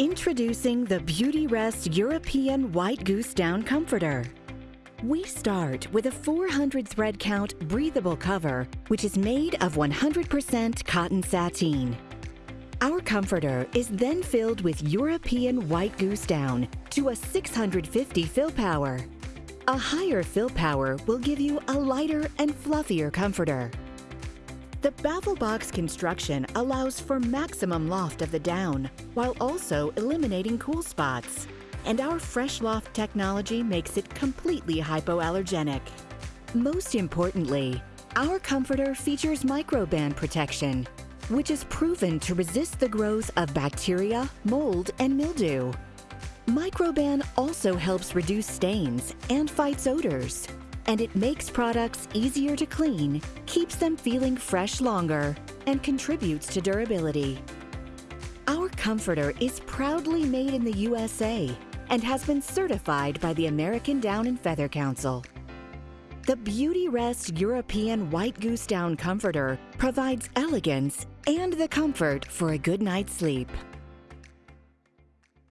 Introducing the Beautyrest European White Goose Down Comforter. We start with a 400 thread count breathable cover, which is made of 100% cotton sateen. Our comforter is then filled with European White Goose Down to a 650 fill power. A higher fill power will give you a lighter and fluffier comforter. The baffle box construction allows for maximum loft of the down while also eliminating cool spots. And our Fresh Loft technology makes it completely hypoallergenic. Most importantly, our comforter features microban protection, which is proven to resist the growth of bacteria, mold, and mildew. Microban also helps reduce stains and fights odors and it makes products easier to clean, keeps them feeling fresh longer, and contributes to durability. Our comforter is proudly made in the USA and has been certified by the American Down and Feather Council. The Beautyrest European White Goose Down Comforter provides elegance and the comfort for a good night's sleep.